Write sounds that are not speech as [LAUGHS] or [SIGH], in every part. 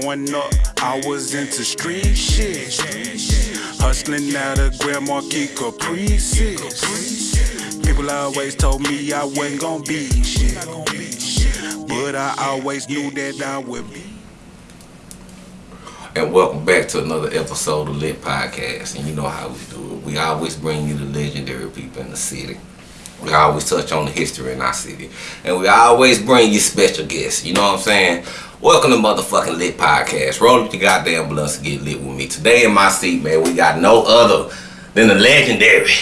growing up, I was into street shit. Hustling out of Grand Marquis Caprices. People always told me I wasn't gonna be shit. But I always knew that I would be. And welcome back to another episode of Lit Podcast. And you know how we do it. We always bring you the legendary people in the city. We always touch on the history in our city. And we always bring you special guests. You know what I'm saying? Welcome to motherfucking Lit Podcast. Roll up your goddamn blunts and get lit with me. Today in my seat, man, we got no other than the legendary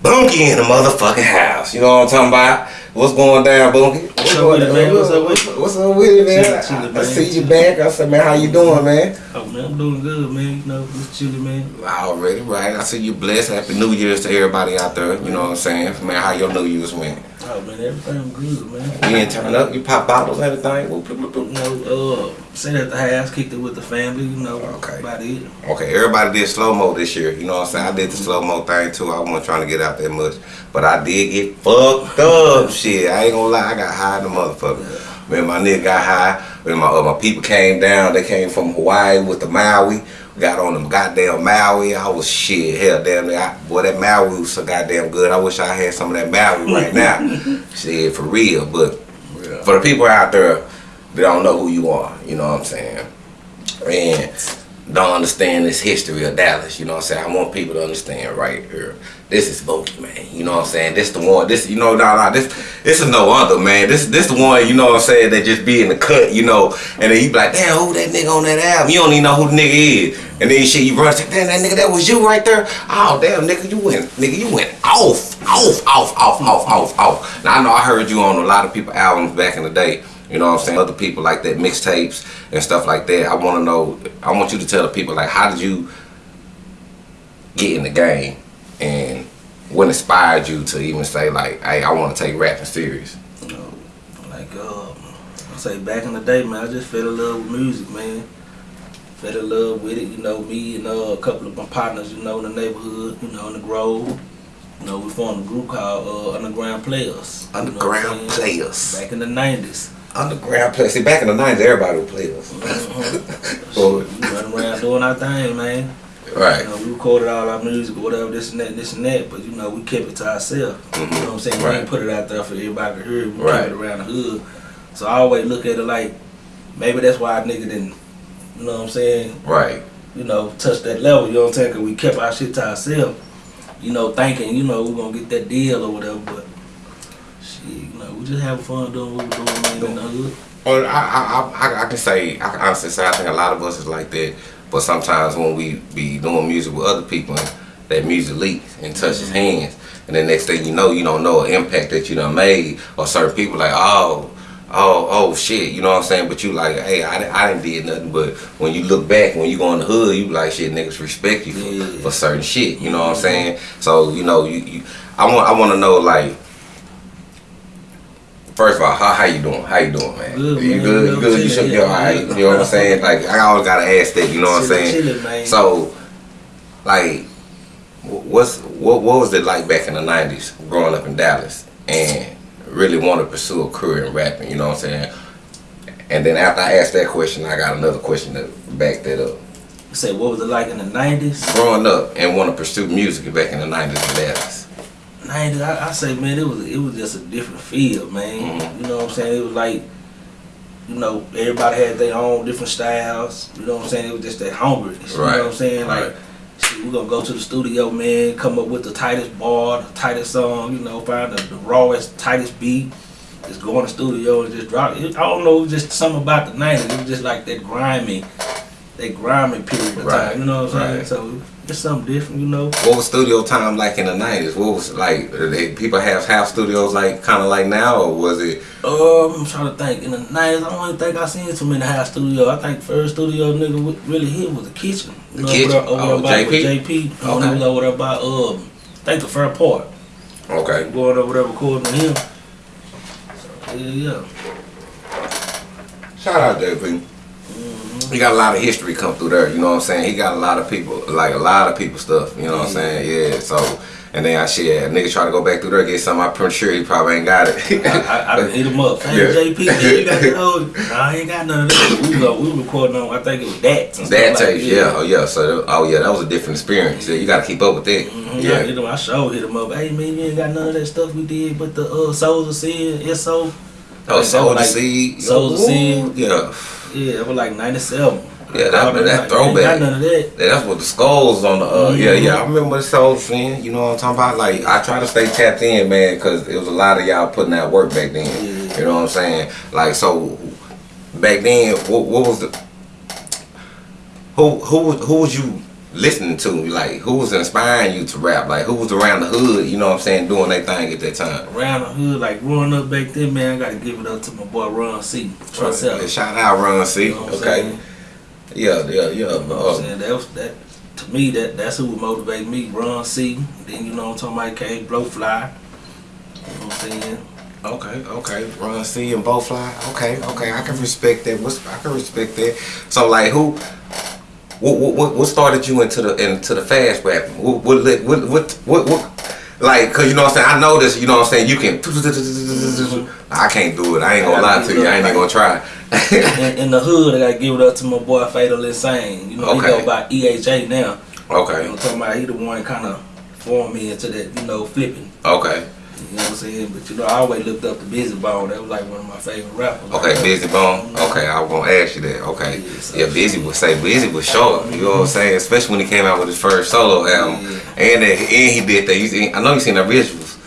Bunky in the motherfucking house. You know what I'm talking about? What's going down, Bunky? What's up with it, man? What's up with it? What's up with it, man? Chillin', chillin', I, I see you back. I said, man, how you doing, mm-hmm. man? Oh man, I'm doing good, man. You know, just chilling, man. Already, right? I see you blessed. Happy New Year's to everybody out there. You know what I'm saying? Man, how your New Year's went? Oh man, everything good, man. You didn't turn up. You pop bottles, everything. Whoop, whoop, whoop, You whoop. know, uh, sat at the house, kicked it with the family. You know, Okay. about it. Okay, everybody did slow mo this year. You know what I'm saying? I did the slow mo thing too. I wasn't trying to get out that much, but I did get fucked up. [LAUGHS] Shit, I ain't gonna lie. I got high in the motherfucker. Man, my nigga got high. When my uh, my people came down, they came from Hawaii with the Maui. Got on them goddamn Maui. I was shit. Hell, damn, I, boy, that Maui was so goddamn good. I wish I had some of that Maui right now. [LAUGHS] shit, for real. But for the people out there that don't know who you are, you know what I'm saying? And don't understand this history of Dallas, you know what I'm saying? I want people to understand right here. This is Bunky, man. You know what I'm saying? This the one, this, you know, nah, nah, this, this is no other, man. This, this the one, you know what I'm saying, that just be in the cut, you know, and then you be like, damn, who that nigga on that album? You don't even know who the nigga is. And then shit, you run, say, damn, that nigga, that was you right there? Oh, damn, nigga, you went, nigga, you went off, off, off, off, off, off, off. Now, I know I heard you on a lot of people albums back in the day. You know what I'm saying? Other people like that, mixtapes and stuff like that. I want to know, I want you to tell the people, like, how did you get in the game? And what inspired you to even say, like, hey, I want to take rapping serious? You know, like uh, I say back in the day, man, I just fell in love with music, man. Fell in love with it, you know. Me and uh, a couple of my partners, you know, in the neighborhood, you know, in the Grove. You know, we formed a group called uh, Underground Players. you know Underground? Players. Back in the '90s. Underground Players. See, back in the 90s, everybody would play us. So we run around doing our thing, man. Right. You know, we recorded all our music or whatever, this and that, this and that, but you know, we kept it to ourselves. You mm-hmm. know what I'm saying? We Right. ain't put it out there for everybody to hear. We Right. kept it around the hood. So I always look at it like maybe that's why a nigga didn't, you know what I'm saying? Right. You know, touch that level. You know what I'm saying? Cause we kept our shit to ourselves. You know, thinking, you know, we're gonna get that deal or whatever, but shit, you know, we just having fun doing what we're doing, man, in the hood. Well, I, I, I, I can say, I can honestly say, I think a lot of us is like that. But sometimes when we be doing music with other people, that music leaks and touches hands, and then next thing you know, you don't know an impact that you done made, or certain people like, oh, oh, oh shit, you know what I'm saying? But you like, hey, I, didn't- I didn't did nothing. But when you look back, when you go in the hood, you like, shit, niggas respect you for, Yeah. for certain shit. You know what I'm saying? So you know, you, you I want, I want to know like. First of all, how, how you doing? How you doing, man? Good, you man. good? You good? You should be alright. You know what I'm saying? Like I always gotta ask that. You know what I'm saying? So, like, what's what what was it like back in the '90s, growing up in Dallas, and really want to pursue a career in rapping? You know what I'm saying? And then after I asked that question, I got another question to back that up. Say, what was it like in the '90s? Growing up and want to pursue music back in the '90s in Dallas. '90s, I, I say, man, it was it was just a different feel, man. Mhm. You know what I'm saying? It was like, you know, everybody had their own different styles. You know what I'm saying? It was just that hungriness. You know what I'm saying? Right. Like, shit, we gonna go to the studio, man, come up with the tightest bar, the tightest song. You know, find the, the rawest, tightest beat. Just go in the studio and just drop it. I don't know, it was just something about the '90s. It was just like that grimy, that grimy period of Right. time. You know what I'm saying? So it's something different. You know. What was studio time like in the '90s? What was like? Did they, people have half studios like kind of like now, or was it? Um, I'm trying to think. In the nineties, I don't even think I seen too many house studio. I think first studio nigga really hit was the kitchen. The kitchen? Over, there- over Oh, JP? JP. Okay. Over there by um, I think the fair part. Okay. Going over there recording him. So, yeah, yeah. Shout out JP. He got a lot of history come through there. You know what I'm saying? He got a lot of people, like a lot of people stuff. You know what I'm saying? Yeah. So, And then I shit, a nigga try to go back through there get something. I'm pretty sure he probably ain't got it. I, I, I done hit him up. [LAUGHS] Hey, Yeah. JP, man, you got that old? Nah, I ain't got none of that. We was, we recording on, I think it was that. that tape, yeah. oh yeah. So, oh yeah, that was a different experience. Yeah, you got to keep up with that. Yeah, Yeah, hit him. I sure hit him up. Hey man, you ain't got none of that stuff we did, but the uh, Souls of Sin, SO. oh, soul was the like- seed, Souls of Sin. yeah. Yeah, it was like '97. Yeah, that- that Ain't throwback. got none of that. Yeah, that's what the skulls on the uh yeah Mhm. yeah I remember the soul fan you know what I'm talking about like I try to stay tapped in man because it was a lot of y'all putting that work back then Yeah. you know what I'm saying like so back then what, what was the who who who was you listening to like who was inspiring you to rap like who was around the hood you know what I'm saying doing their thing at that time Around the hood, like growing up back then, man, I gotta give it up to my boy Ron C. Yeah, shout out Ron C You know okay yeah yeah yeah You know what I'm uh? That was that to me that that's who would motivate me. Ron C. Then you know what I'm talking about came Blowfly. You know what I'm saying? Okay, okay. Ron C and Blowfly. Okay, okay. I can respect that. What's I can respect that. So like who what what what, what started you into the into the fast rapping? What what what what what, what like cause you know what I'm saying, I know this, you know what I'm saying, you can I can't do it. I ain't gonna lie to you. I ain't even gonna try. in, in the hood, I gotta give it up to my boy Fatal Insane. You know, he Okay. go by EHA now. okay, I'm talking about he the one kind of formed me into that, you know, flipping. okay. You know what I'm saying? But you know, I always looked up to Bizzy Bone. That was like one of my favorite rappers. Okay, Bizzy Bone. Okay, I was gonna ask you that. Okay. Yeah, Busy would say Busy was short. You know what I'm saying? Especially when he came out with his first solo album. Yeah. And then, and he did that. You see, I know you seen the visuals.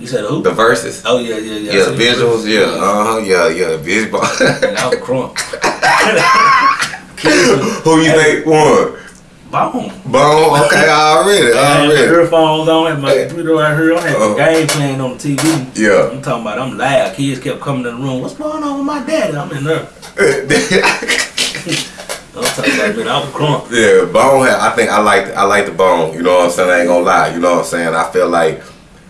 You said who? The verses. oh yeah, yeah, yeah. Yeah, the visuals, yeah, uh huh, yeah, yeah, Bizzy Bone. And I was crunk. [LAUGHS] [LAUGHS] Who you think won? Bone. Bone, okay, already, I had my already. earphones on, had my Hey. computer right here. I had Uh-huh. the game playing on the TV. Yeah. I'm talking about I'm loud. Kids kept coming in the room. What's going on with my daddy? I'm in there. [LAUGHS] I'm talking about man, I was crunk. yeah, Bone. I think I like I like the Bone. You know what I'm saying? I ain't gonna lie. You know what I'm saying? I feel like.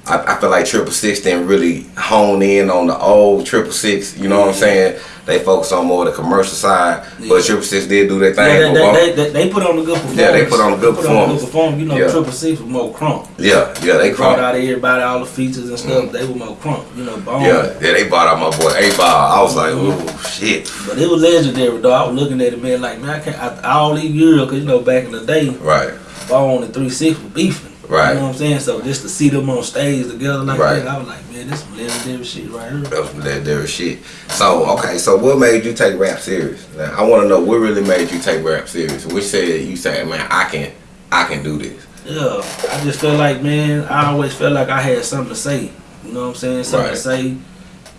I, I feel like Triple Six didn't really hone in on the old Triple Six. You know what I'm saying? They focus on more the commercial side, Yeah. but Triple Six did do their Yeah, thing. they, with Bone. they, they, they put on a good performance. Yeah, they put on a good They performance. performance. You know, Yeah. Triple Six was more crunk. yeah, yeah, they Brought crunk. out everybody, all the features and stuff. Mm. They were more crunk. You know, Bone. Yeah, yeah, they bought out my boy 8Ball. I was like, ooh, shit. But it was legendary, though. I was looking at it, man, like, man, I can't, I, all these years, because, you know, back in the day, Right, Bone and 3 6 were beefing. Right. You know what I'm saying? So just to see them on stage together like Right. that, I was like, man, this some legendary shit right here. That's was some legendary shit. So, okay, so what made you take rap serious? Now, I want to know what really made you take rap serious. Which said you said, man, I can, I can do this. Yeah, I just felt like, man, I always felt like I had something to say. You know what I'm saying? Something Right. to say.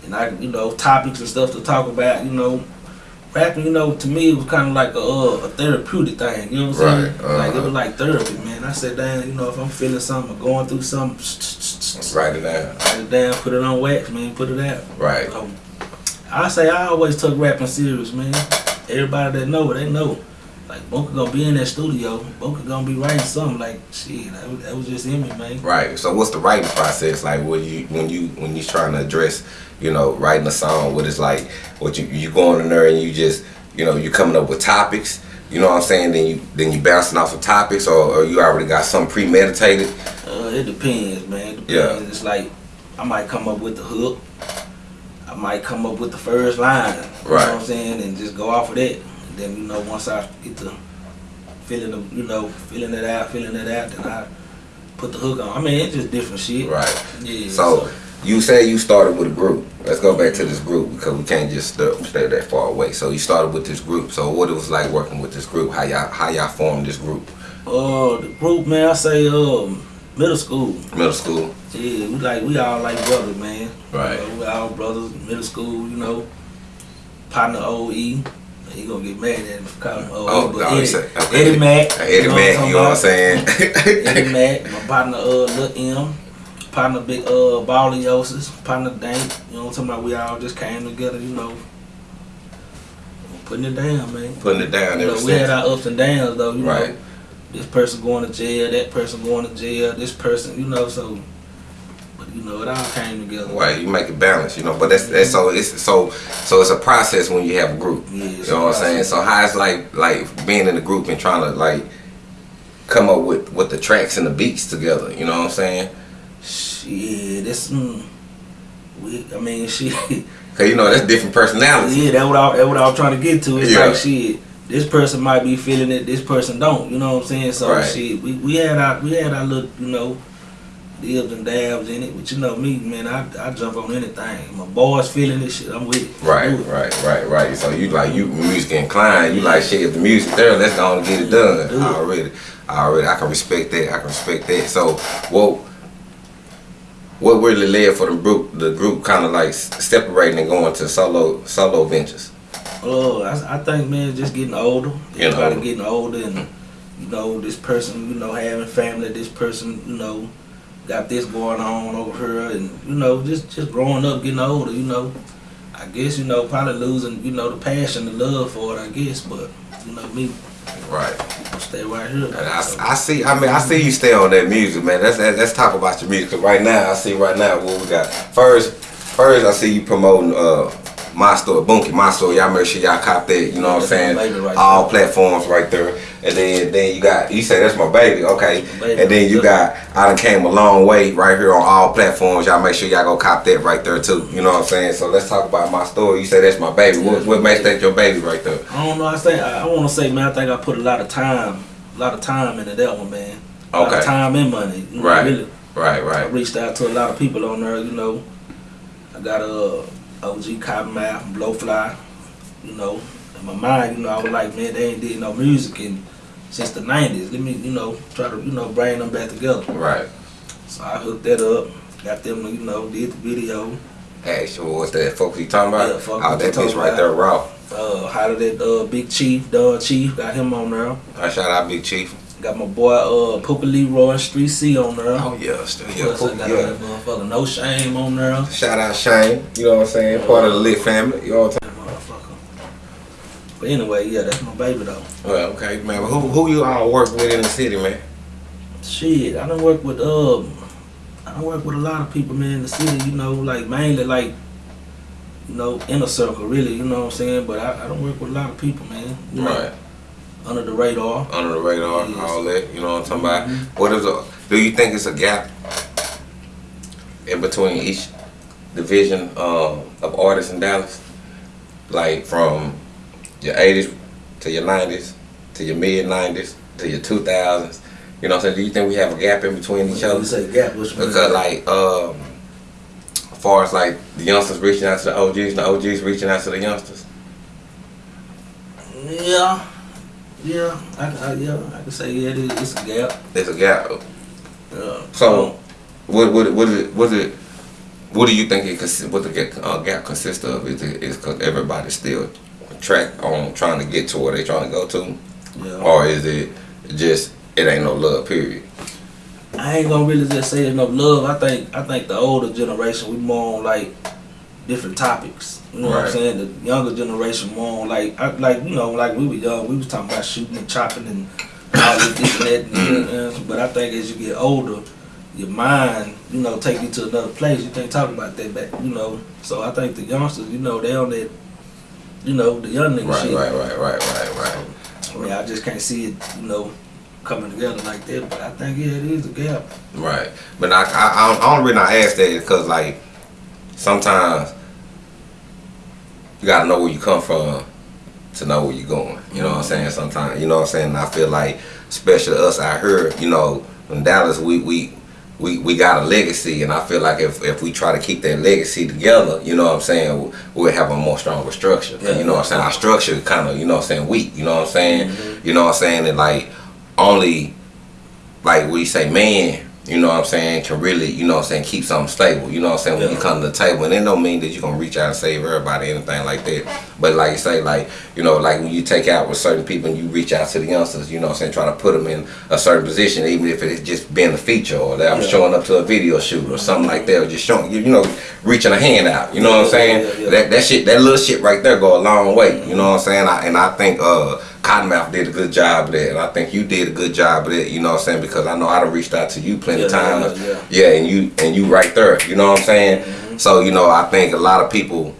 And I, you know, topics and stuff to talk about, you know. Rapping, you know, to me, it was kind of like a, uh, a therapeutic thing. You know what I'm saying? Right, Like, it uh-huh. was like therapy, man. I said, down, you know, if I'm feeling something or going through something, [TSK] [TSK] [TSK] Write it down. write it down, put it on wax, man, put it out. Right. So, I say I always took rapping serious, man. Everybody that know, it, they know. Like Boca gonna be in that studio, Boca gonna be writing something. Like shit, that was, that was just in me, man. Right. So, what's the writing process like? When you, when you, when you trying to address, you know, writing a song? What is like? What you, you going in there and you just, you know, you coming up with topics. You know what I'm saying? Then you, then you bouncing off of topics, or, or you already got something premeditated. Uh, it depends, man. It depends. Yeah. It's like I might come up with the hook. I might come up with the first line. Right. You know what I'm saying? And just go off of that. Then you know, once I get to feeling the, you know, feeling it out, feeling it out, then I put the hook on. I mean, it's just different shit. Right. Yeah. So you say you started with a group. Let's go back to this group because we can't just st- stay that far away. So you started with this group. So what it was like working with this group? How y'all how y'all formed this group? Uh, the group, man, I say, um, middle school. Middle school. Yeah, we like, we all like brothers, man. Right. Uh, we all brothers, middle school, you know. Partner OE. He gonna get mad at him OE. Oh, but no, Eddie, you say- okay. Eddie Mac. Eddie you know Mac, I'm you know what I'm saying? Eddie [LAUGHS] Mac, my partner, uh, Lil M. Partner, Big, uh, Balliosis. Partner, Dank. You know what I'm talking about? We all just came together, you know. Putting it down, man. Putting it down You know, we had our ups and downs, though, you Right. know. This person going to jail, that person going to jail, this person, you know, so. Know, it all came together. Right, you make it balance, you know. But that's that's so it's so so it's a process when you have a group. Yeah, You know what I'm saying? So how it's like like being in a group and trying to like come up with with the tracks and the beats together? You know what I'm saying? Shit, this. Mm, we, I mean, [LAUGHS] shit. Cause you know that's different personalities. Yeah, that's what I, that's what I was trying to get to. It's Yeah. like shit. This person might be feeling it. This person don't. You know what I'm saying? So Right. shit, we, we had our we had our little you know dibs and dabs in it. But you know me, man, I I jump on anything. My boys feeling this shit. I'm with it. Right, it. right, right, right. So you like you music inclined. You like shit. If the music there, let's go and get it done. Do it. Already, already. I can respect that. I can respect that. So what? What really led for the group? The group kind of like separating and going to solo solo ventures. Oh, I, I think man, just getting older. Getting Everybody older. getting older, and you know, this person, you know, having family. This person, you know, got this going on over here, and you know, just just growing up, getting older. You know, I guess you know, probably losing, you know, the passion, the love for it. I guess, but you know, me, Right. stay right here. And I, I see. I mean, I see you stay on that music, man. Let's let's talk about your music. 'Cause right now, I see right now what we got. First, first I see you promoting uh my store, Bunky, my store. Y'all make sure y'all cop that. You know what I'm saying? right All there. platforms right there. And then then you got you say that's my baby, okay? Baby and then you got I done came a long way right here on all platforms. Y'all make sure y'all go cop that right there too. You know what I'm saying? So let's talk about my story. You say that's my baby. What what makes that your baby right there? I don't know. I say I, I want to say, man. I think I put a lot of time, a lot of time into that one, man. A lot Okay. of time and money. You know, Right. Really. Right, I right. reached out to a lot of people on there, you know. I got a OG Cottonmouth, Blowfly, you know. In my mind, you know, I was like, man, they ain't did no music in since the nineties. Let me, you know, try to, you know, bring them back together. Right. So I hooked that up, got them, you know, did the video. Hey, so what's that folks you talking about? Yeah, fuck oh, that bitch right about. there raw. Uh, hired that uh, Big Chief, Don Chief, got him on there. I shout out Big Chief. Got my boy uh, Poopa Leroy and Street C on there. Oh yeah, still yeah, Plus, got yeah. motherfucker No Shame on there. Shout out Shane, you know what I'm saying? Part of the Lit family. You know what I'm saying? Motherfucker. But anyway, yeah, that's my baby though. Well, okay, man. But who who you all work with in the city, man? Shit, I don't work with um, I don't work with a lot of people, man, in the city. You know, like mainly like, you know, inner circle, really. You know what I'm saying? But I, I don't work with a lot of people, man. Know, Right. Under the radar. Under the radar, Yes. all that. You know what I'm talking about? Mhm. What is a do you think it's a gap in between each division um, of artists in Dallas? Like from your eighties to your nineties to your mid nineties to your two thousands. You know what I'm saying? Do you think we have a gap in between each other? you say gap, which? Because like um as far as like the youngsters reaching out to the OGs and the OGs reaching out to the youngsters. Yeah, yeah, I, I, yeah, I can say yeah, it it's a gap. There's a gap. Yeah. So what what what is it what is it what do you think it consi- what the gap, uh, gap consists of? Is it is cause everybody's still track on trying to get to where they trying to go to? yeah. Or is it just it ain't no love period? I ain't gonna really just say there's no love. I think I think the older generation we more on like different topics. You know what I'm saying? The younger generation more like I, like you know like we were young, we was talking about shooting and chopping and all this, and that. And, Mm-hmm. and- but I think as you get older, your mind you know take you to another place. You can't talk about that back. You know. So I think the youngsters, you know, they on that. You know, the young nigga Right, shit. right, right, right, right, right. I mean, I just can't see it, you know, coming together like that. But I think yeah, it is a gap. Right. But I I, I only reason I ask that is because like sometimes you gotta know where you come from to know where you're going. You know what I'm saying? Sometimes you know what I'm saying. I feel like, especially us out here, you know, in Dallas, we we. We, we got a legacy and I feel like if, if we try to keep that legacy together, you know what I'm saying, we'll have a more stronger structure. Yeah. you know what I'm saying? Our structure kind of, you know what I'm saying, weak, you know what I'm saying? Mm-hmm. You know what I'm saying? And like only like we say man, you know what I'm saying, can really, you know what I'm saying, keep something stable. You know what I'm saying? When you come to the table, and it don't mean that you're gonna reach out and save everybody, anything like that. But like you say, like, you know, like when you take out with certain people and you reach out to the youngsters, you know what I'm saying, trying to put them in a certain position, even if it's just being a feature or that I'm Yeah. showing up to a video shoot or something like that, or just showing you, know, reaching a hand out. You know what I'm Yeah, saying? yeah, yeah. That that shit, that little shit right there go a long way. You know what I'm saying? I, and I think uh Cottonmouth did a good job of that, and I think you did a good job of that. You know what I'm saying? Because I know I done reached out to you plenty of Yeah, yeah, times. yeah. Yeah, and you and you right there. You know what I'm saying? Mm-hmm. So you know, I think a lot of people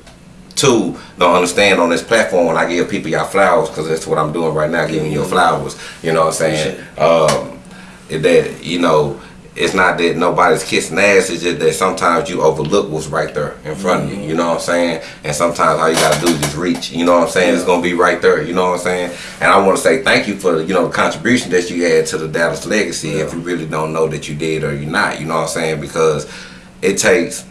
too don't understand on this platform when I give people y'all flowers because that's what I'm doing right now, giving you flowers. You know what I'm saying? Um, that you know it's not that nobody's kissing ass, it's just that sometimes you overlook what's right there in front of you, you know what I'm saying? And sometimes all you gotta do is just reach, you know what I'm saying? It's gonna be right there, you know what I'm saying? And I wanna say thank you for, you know, the contribution that you had to the Dallas legacy if you really don't know that you did or you're not, you know what I'm saying? Because it takes,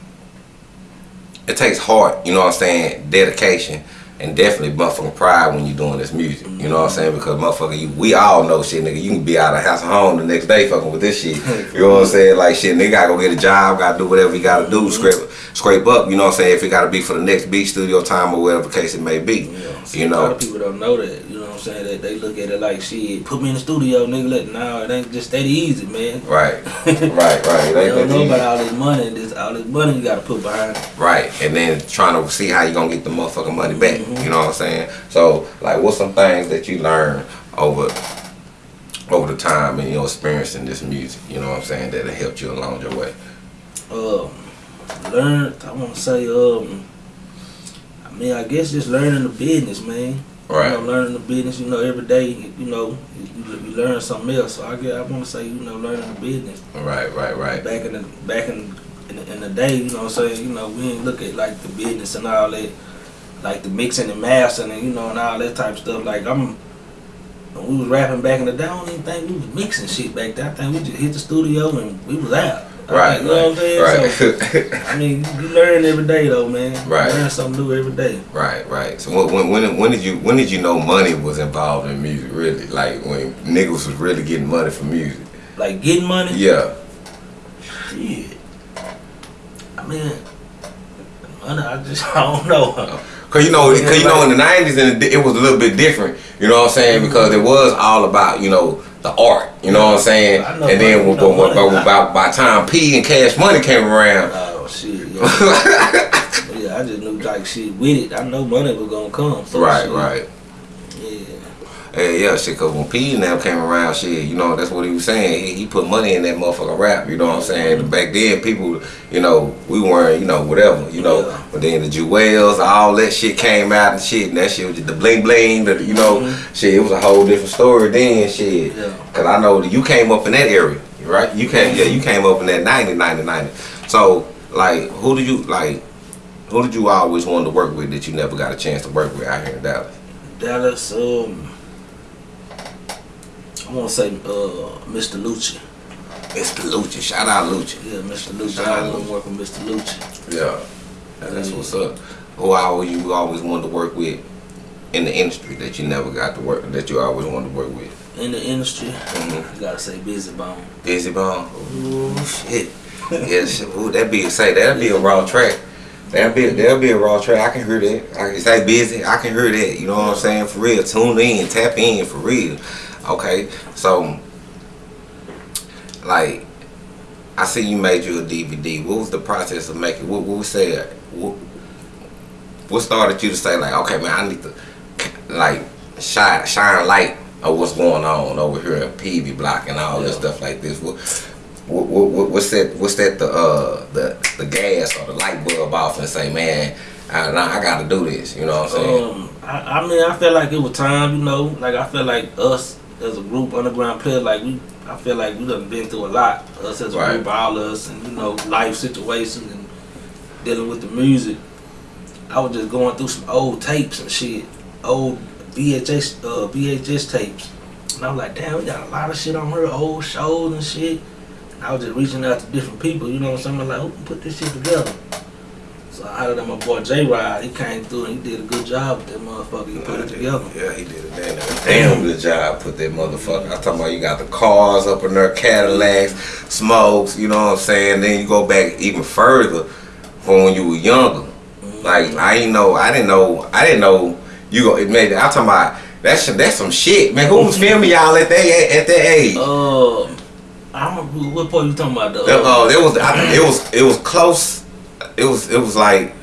it takes heart, you know what I'm saying, dedication and definitely motherfucking pride when you're doing this music. You know what I'm saying? Because motherfucker, you, we all know shit, nigga. You can be out of house and home the next day fucking with this shit. [LAUGHS] You know what I'm saying? Like shit, nigga gotta go get a job, gotta do whatever you gotta do, scrape scrape up. You know what I'm saying? If it gotta be for the next beat studio time or whatever case it may be. Yeah. You a lot know. of people don't know that. You know what I'm saying? That they look at it like shit. Put me in the studio, nigga. Let no, it ain't just that easy, man. Right, [LAUGHS] right, right. They don't know they- about all this money. This all this money you gotta put behind. it. Right, and then trying to see how you gonna get the motherfucking money back. Mm-hmm. You know what I'm saying? So, like, what's some things that you learn over over the time and your experience in this music? You know what I'm saying that it helped you along your way. Um, learned. I want to say. Um, I mean, I guess just learning the business, man. Right. You know, learning the business. You know, every day. You know, you, you learn something else. So I get, I want to say, you know, learning the business. Right, right, right. back in the back in in the, in the day, you know what I'm saying? You know, we didn't look at like the business and all that, like the mixing and mastering and you know and all that type of stuff. Like I'm when we was rapping back in the day, I don't even think we was mixing shit back then. I think we just hit the studio and we was out. Right, you know what I'm saying? right, So, I mean, you learn every day though, man. Right. You learn something new every day. right, right. So when, when when when did you when did you know money was involved in music? Really, like when niggas was really getting money from music? Like getting money. Yeah, Shit. I mean, money. I just [LAUGHS] I don't know. Cause you know, cause you know, in the nineties, and it was a little bit different. You know what I'm saying? Mm-hmm. Because it was all about you know the art. You know what I'm saying? Know And then money, when, you when, money. when, by, by time P and Cash Money came around, Oh shit, yeah. [LAUGHS] yeah, I just knew like shit with it. I know money was gonna come. So right, shit, right. Yeah. Yeah, shit. Cause when P and them came around, shit, you know, that's what he was saying. He, he put money in that motherfucking rap. You know what I'm saying? Back then, people, you know, we weren't, you know, whatever, you know. Yeah. But then the Jewels, all that shit came out and shit, and that shit was just the bling bling. The, you know, Mhm. shit. It was a whole different story then, shit. Yeah. Cause I know that you came up in that area, right? You came, yeah, you came up in that 90, 90, 90. So, like, who did you like? Who did you always want to work with that you never got a chance to work with out here in Dallas? Dallas, um I wanna say uh Mr. Lucci. Mr. Lucci, shout out Lucci. Yeah, Mr. Lucci. Shout out I wanna Lucci. work with Mr. Lucci. Yeah, that's what's up. Who always you always wanted to work with in the industry that you never got to work that you always wanted to work with? In the industry, Mhm. you gotta say Bizzy Bone. Bizzy Bone. Ooh shit. [LAUGHS] shit. Ooh, that be say that'd be a raw track. That'd be that'll be a raw track. I can hear that. I can say busy. I can hear that. You know what I'm saying? For real. Tune in, tap in for real. Okay, so like I see you made you a DVD. What was the process of making? What, what said? What, what started you to say like, okay, man, I need to like shine shine light of what's going on over here at PV Block and all this stuff like this. What, what, what, what- what's that? What's that? The uh the the gas or the light bulb off and say, man, I, I got to do this. You know what I'm saying? Um, I, I mean, I felt like it was time, you know. Like I felt like us as a group, underground players, like we, I feel like we done been through a lot. Us as a Right. group, all of us, and you know, life situations and dealing with the music. I was just going through some old tapes and shit, old VHS, uh, VHS tapes, and I was like, damn, we got a lot of shit on her, old shows and shit. And I was just reaching out to different people, you know what I'm saying? Like, who can put this shit together? So out of that, my boy J Rod, he came through and he did a good job with that motherfucker. He put it together. Yeah, he did a damn, damn good job. Put that motherfucker. I'm talking about you got the cars up in there, Cadillacs, smokes. You know what I'm saying? Then you go back even further from when you were younger. Like I ain't know, I didn't know, I didn't know you go. It made. I'm talking about that's that's some shit, man. Who was filming y'all at that at that age? Um, I don't what part you talking about though. Oh, uh, it was I, it was it was close. It was it was like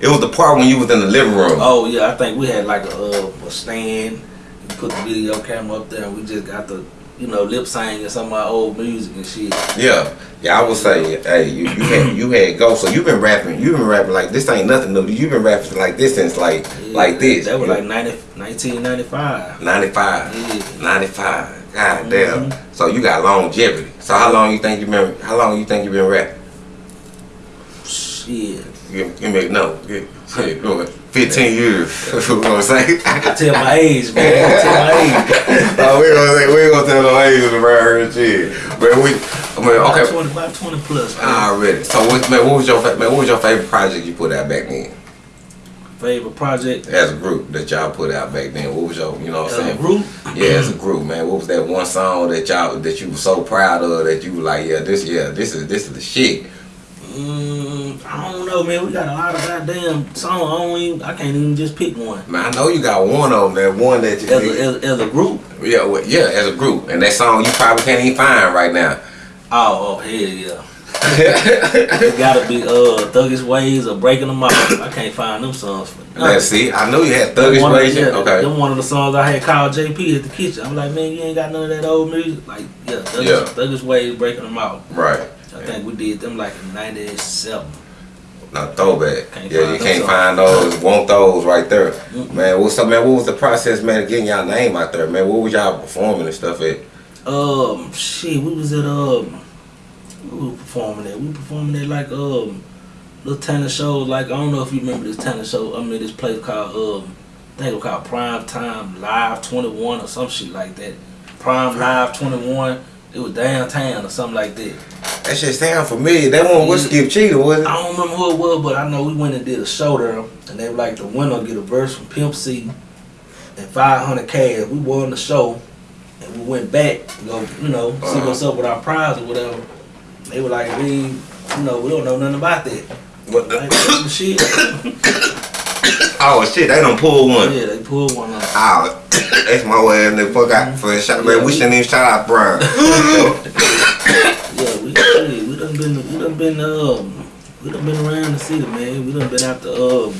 it was the part when you was in the living room. Oh yeah, I think we had like a, uh, a stand. You put the video camera up there, and we just got the you know, lip singing some of my old music and shit. Yeah, yeah. I would say, hey, you, you had you had go. So you've been rapping. You've been rapping like this ain't nothing new. You've been rapping like this since like Yeah, like this. That was like know? 90, 1995. 95. Yeah. 95. God damn. Mhm. So you got longevity. So how long you think you've been? How long you think you've been rapping? Shit. Give, give me no. Give, shit, go ahead. Fifteen years. That's [LAUGHS] what we gonna say. I can tell my age, man. I tell my age. [LAUGHS] oh, we gonna say we ain't gonna tell no ages around and shit. But we, I mean, okay. 20, about 20 plus. Man. Already. So what, man, what was your man? What was your favorite project you put out back then? Favorite project. As a group that y'all put out back then. What was your, you know what I'm saying? group. Yeah, as a group, man. What was that one song that y'all that you were so proud of that you were like, yeah, this, yeah, this is this is the shit. Mm, I don't know, man. We got a lot of goddamn songs. I don't even, I can't even just pick one. Man, I know you got one of them. That one that you, As a, as, as a group. yeah, well, yeah, as a group, and that song you probably can't even find right now. Oh, oh, hell yeah. it gotta be uh Thuggish Ways or Breaking Them Off. I can't find them songs for. Let's see. I know you had thuggish of- ways. yeah, Okay. Them one of the songs I had called JP at the kitchen. I'm like, man, you ain't got none of that old music. Like, yeah, Thuggish, Yeah. Thuggish Ways breaking them out. Right. I think we did them like in '97. No throwback. Can't yeah, you can't those find those. Want those right there, Mm-mm. man. What's up, man? What was the process, man, of getting y'all name out there, man? What was y'all performing and stuff at? Um, shit, we was at um, we were performing at. We performing at like um, little tennis shows. Like I don't know if you remember this tennis show. I mean, this place called um, I think it was called Prime Time Live Twenty One or some shit like that. Prime Live Twenty One. It was downtown or something like that. That shit sound familiar. That one was Skip Cheetah, was it? I don't remember who it was, but I know we went and did a show there, and they were like the winner get a verse from Pimp C and 500 cash. We won the show, and we went back to go, you know, see Uh-huh. what's up with our prize or whatever. They were like, we, you know, we don't know nothing about that. What the? some shit. [COUGHS] Oh shit, they done pulled one. yeah, they pulled one up. Oh, [LAUGHS] that's my way and the fuck out for a shot. Man, we shouldn't even shout out Brian. [LAUGHS] Yeah, we, shit, we done been, we done been, um, we done been around the city, man. We done been out to, um,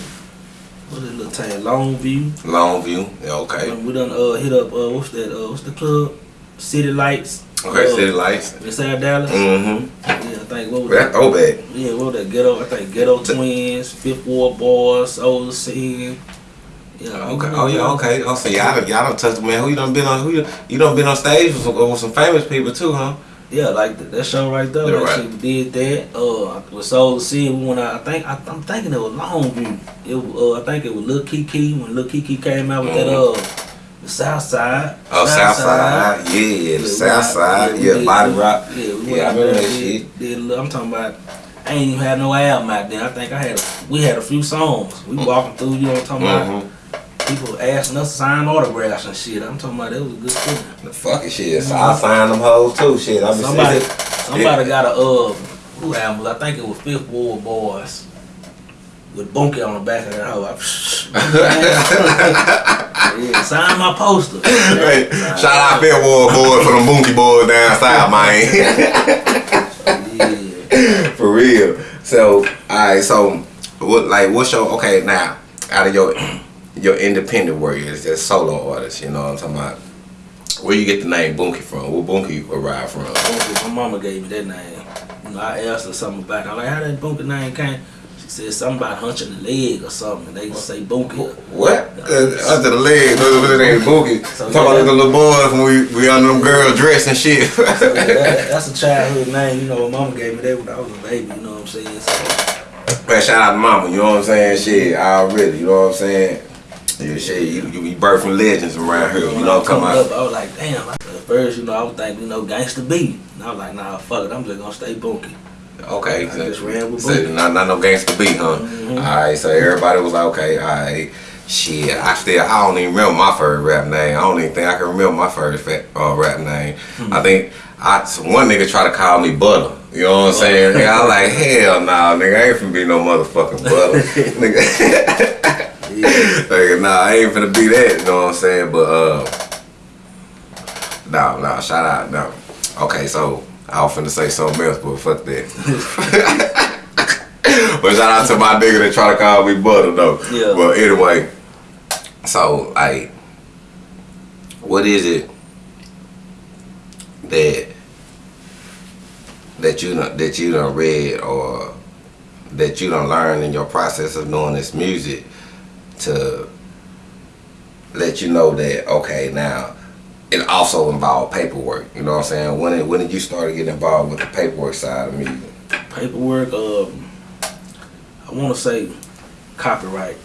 what is it, little town, Longview. Longview. Yeah, okay. Um, we done uh, hit up uh, what's that? Uh, what's the club? City Lights. Okay, uh, city lights. Inside Dallas. Mm-hmm. Yeah, I think what was That that? throwback. Yeah, what was that? Ghetto. I think Ghetto Twins, Fifth Ward Boys, Soul Scene. Yeah. Okay. Oh yeah. Okay. Oh, so y'all y'all done touched man. Who you done been on? Who you, you done been on stage with some, with some famous people too, huh? Yeah, like that, that show right there. Yeah, that right. did that. Uh, with Soul Scene, we went out. I think I, I'm thinking it was Longview. It uh, I think it was Lil Keke when Lil Keke came out with that Mhm. uh, the South Side. Oh, Southside. Yeah, the we South Side. Yeah, Body Rock. Yeah, we Yeah, I remember that shit. Did, did a little- I'm talking about. I ain't even had no album out there. I think I had. A, we had a few songs. We walking through. You know what I'm talking about? Mm-hmm. People asking us to sign autographs and shit. I'm talking about that was a good feeling. The fucking shit. So I signed them hoes too. Shit, I been Somebody, somebody got a uh, who album? was- I think it was Fifth Ward Boys with Bunky on the back of that hoe. I- [LAUGHS] yeah, sign my poster. Hey, Sign shout out Fifth Ward boys for them Boonky boys down south, man. Yeah. [LAUGHS] for real. So, alright, so what like what's your okay now out of your your independent work as a solo artist, you know what I'm talking about? Where you get the name Boonky from? Where Boonky arrived from? Bunky, my mama gave me that name. You know, I asked her something about it. I'm like, how that Bunky name came? She said something about hunching the leg or something. And they say Bunky. What? Uh, under the leg, no, no, it ain't Boonky. So, Talking about yeah. the little boys when we, we under them girls dressed and shit. So, yeah, that, that's a childhood name. You know, mama gave me that when I was a baby. You know what I'm saying? So, Man, shout out to mama, you know what I'm saying? Shit, already, you know what I'm saying? Yeah, shit, you, you be birthing legends around here, you when know what I'm up. I was like, damn. At first, you know, I was thinking, you know, gangsta B. And I was like, nah, fuck it. I'm just gonna stay bunky. Okay, I just ran with so not, not no gangster beat, huh? Mhm. Alright, so everybody was like, okay, alright. Shit, I still, I don't even remember my first rap name. I don't even think I can remember my first fat, uh, rap name. Hmm. I think I, one nigga tried to call me Butter. You know what I'm saying? Nigga, I was like, hell no, nigga, I ain't finna be no motherfucking Butter. [LAUGHS] nigga. [LAUGHS] [LAUGHS] Nigga, nah, I ain't finna be that, you know what I'm saying? But, uh, no, no, shout out, no. Okay, so, I was finna say something else, but fuck that. [LAUGHS] but shout out to my nigga that try to call me Butter, though. Yeah. But anyway, so, like, what is it that that you done, that you don't read or that you don't learn in your process of doing this music to let you know that okay now it also involved paperwork. You know what I'm saying? When did, when did you start getting involved with the paperwork side of music? Paperwork, um, I want to say copyright.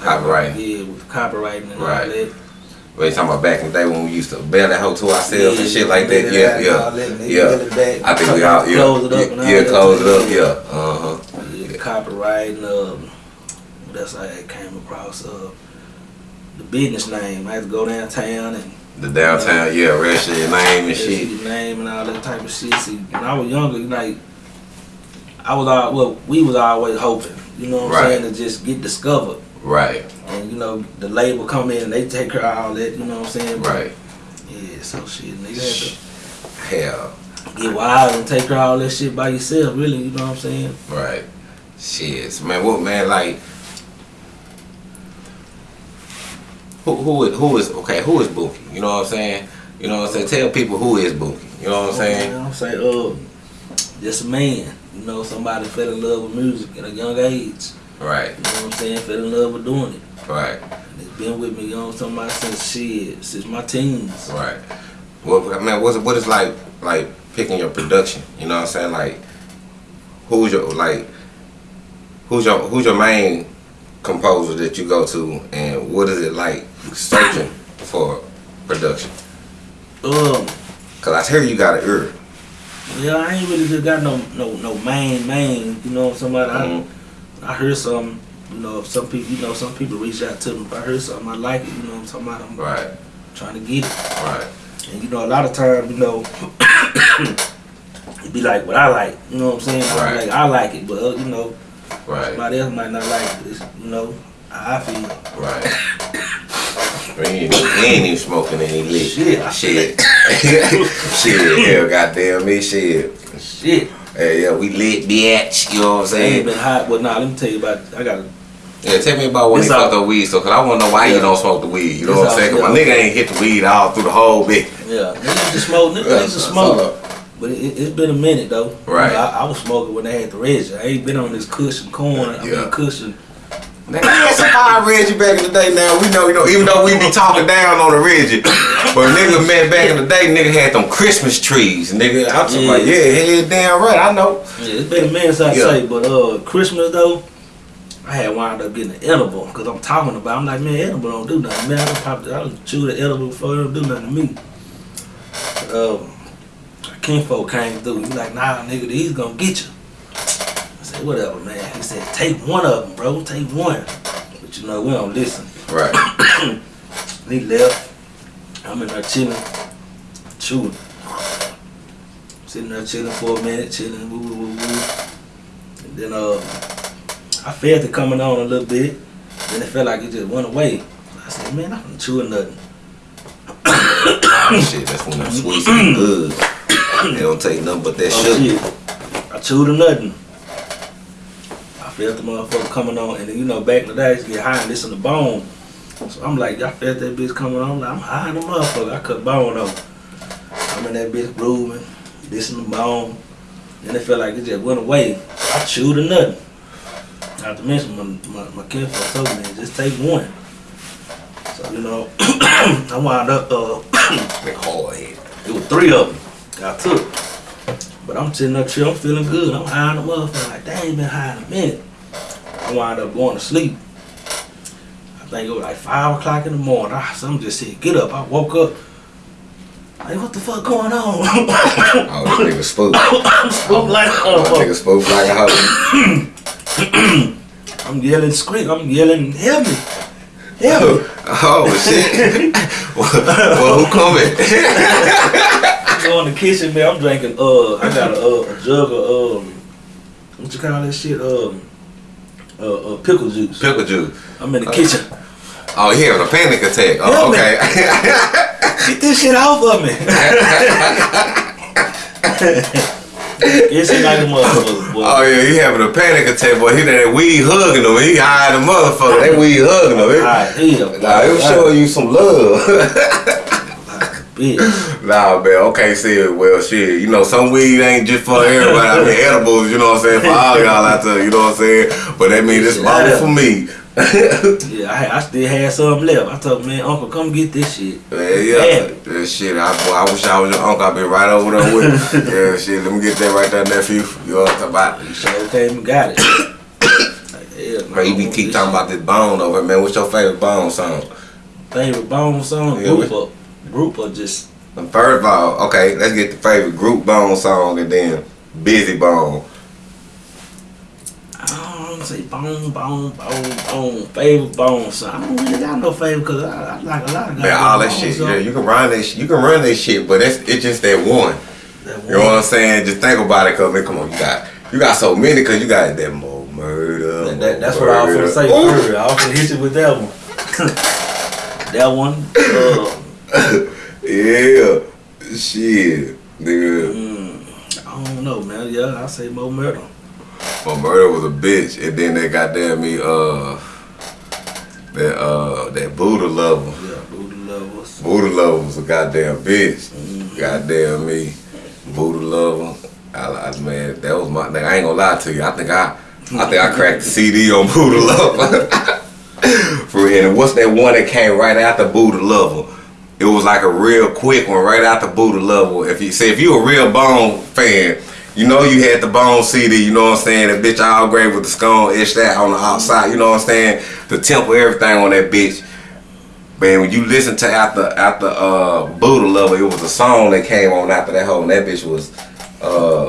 Copyright. Yeah, with copywriting and Right. all that. Well, you talking about back in the day when we used to bail that hoe to ourselves and shit like that? Yeah, Yeah, that, yeah, yeah. mail it back, I think we all, yeah, close it up yeah, close it up, yeah, uh huh, Yeah, copyright and um, that's how I came across uh, the business name. I had to go downtown and the downtown, yeah, rest of your name and shit, your name and all that type of shit. See, when I was younger, like I was all well, we was always hoping, you know what Right. I'm saying, to just get discovered. right, And you know, the label come in and they take care of all that, you know what I'm saying? But, right, Yeah, so shit, nigga hell, had to get wild and take care of all that shit by yourself, really, you know what I'm saying? right, shit, man, what man like? Who who is who is okay? Who is Bookie? You know what I'm saying? You know what I'm saying? Tell people who is Bookie. You know what I'm saying? I'm saying, uh, just a man. You know, somebody fell in love with music at a young age. Right, You know what I'm saying? Fell in love with doing it. right, And it's been with me, you know what I'm talking about, since shit, since my teens. right. Well, I mean, what's what is like like picking your production? You know what I'm saying? Like, who's your like? Who's your who's your main composer that you go to, and what is it like searching for production? Um, Cause I hear you got an ear. yeah, I ain't really just got no no no main main. You know, somebody Mhm. I I heard something. You know, some people, you know, some people reach out to me. If I heard something I like it, you know, what I'm talking about. I'm Right, trying to get it. right, And you know, a lot of times, you know, [COUGHS] it be like what I like. You know what I'm saying? I Right. Like I like it, but uh, you know, right, somebody else might not like it. You know, I feel. right. We ain't, ain't even smoking any lit. Shit. shit, [LAUGHS] shit. Hell, goddamn me, shit. Shit, Hey, yeah, we lit, bitch. You know what I'm I ain't saying? been hot. Well, nah, let me tell you about. I got. Yeah, tell me about when all- fucked up weed, so cause I wanna know why you don't smoke the weed. You know It's what I'm saying? Cause my nigga ain't hit the weed all through the whole bit. Yeah, niggas just smoke. Niggas Yeah, used to smoke. But it, it's been a minute though. Right. I, I was smoking when they had the Reggie. I ain't been on this cushion corn. I Yeah. mean cushion. Nigga, that's a fire Reggie back in the day. Now we know, you know, even though we be talking down on the Reggie, but nigga, man, back in the day, nigga had them Christmas trees. Nigga, I'm talking Yeah. about, yeah, head damn right, I know. Yeah, it's been a minute since Yeah. I say, but uh, Christmas though, I had wound up getting an edible because I'm talking about. I'm like, man, edible don't do nothing. Man, I done popped, I done chewed the edible before it don't do nothing to me. But, um, Kinfolk came through. He like, nah, nigga, these gonna get you. Whatever, man. He said, take one of them, bro. Take one. But you know, we don't listen. Right, [COUGHS] He left. I'm in there chilling, chewing. Sitting there chilling for a minute, chilling, woo, woo, woo, woo. And then uh, I felt it coming on a little bit. Then it felt like it just went away. I said, man, I'm chewing nothing. [COUGHS] shit, that's when them sweets be [COUGHS] good. They don't take nothing but that Oh, sugar. shit. I chewed nothing. Felt the motherfucker coming on, and then, you know, back in the day, I used to get high and listen to bone. So I'm like, I felt that bitch coming on. I'm like, I'm high in the motherfucker. I cut bone on. I'm in that bitch grooving, listening to bone. Then it felt like it just went away. I chewed or nothing. Not to mention, my, my, my kinfolk told me, just take one. So, you know, [CLEARS THROAT] I wound up, uh, [CLEARS THROAT] hard head. it was three of them. I took. But I'm sitting up here, I'm feeling good. I'm high in the motherfucker. Like, dang, ain't been high in a minute. I wound up going to sleep. I think it was like 5 o'clock in the morning. I, something just said, get up. I woke up. Like, what the fuck going on? Oh, this nigga spook. I'm [LAUGHS] spooked like a nigga motherfucker. spook like a hoe. [CLEARS THROAT] I'm yelling, scream. I'm yelling, help me. Help me. [LAUGHS] Oh shit. [LAUGHS] well, well, who coming? I go in the kitchen, man. I'm drinking, uh, I got a, uh, a jug of, um, what you call that shit? Um, uh, uh, pickle juice. Pickle juice. I'm in the kitchen. Oh, he having a panic attack. Oh, me. okay. [LAUGHS] Get this shit off of me. [LAUGHS] it's like a motherfucker, boy. oh yeah, he having a panic attack, boy. He that weed hugging him. He high the motherfucker. That weed hugging him. It- Nah, was showing you some love. [LAUGHS] bitch. [LAUGHS] Nah, man. Okay, see, well, shit. You know, some weed ain't just for everybody. I mean, edibles. You know what I'm saying? For all y'all out there. You know what I'm saying? But that mean it's Shit, bottle for me. [LAUGHS] Yeah, I, I still had some left. I told man, Uncle, come get this shit. Man, yeah. yeah. Shit, I, boy, I wish I was your uncle. I'd be right over there with [LAUGHS] you. yeah, shit. Let me get that right there, nephew. You know what I'm talking about? He sure came and got it. [COUGHS] like, hell, no, Bro, you be keep talking shit. about this bone over man. What's your favorite bone song? favorite bone song, Yeah, group we- up, group or just And First of all, okay, let's get the favorite group bone song and then Bizzy Bone. I don't say bone, bone, bone, bone. Favorite bone song. I don't really got no favorite because I, I like a lot of Man, all that shit. bone Yeah, you can run that shit. You can run that shit, but it's it's just that one. That You know what. I'm saying? Just think about it, cause man, come on, you got you got so many, cause you got that Mo Murda. That, that, that's what I was gonna say Ooh. earlier. I was gonna hit you with that one. [LAUGHS] that one. Uh, [LAUGHS] Yeah, shit, nigga. mm, I don't know, man. Yeah, I say Mo Murda. Well, murder was a bitch, and then they goddamn me, uh, that uh, that Buddha lover. Yeah, booty lovers. Buddha lover was a goddamn bitch. Mhm. Goddamn me, Buddha lover. I, I man, that was my. Nigga, I ain't gonna lie to you. I think I, I think I cracked the CD on Buddha lover. [LAUGHS] For real. And what's that one that came right after Buddha lover? It was like a real quick one right out the Buddha level. If you say if you a real Bone fan, you know you had the Bone CD. You know what I'm saying? That bitch all gray with the skull etched that on the outside. You know what I'm saying? The temple, everything on that bitch. Man, when you listen to after after uh Buddha level, it was a song that came on after that whole. And that bitch was uh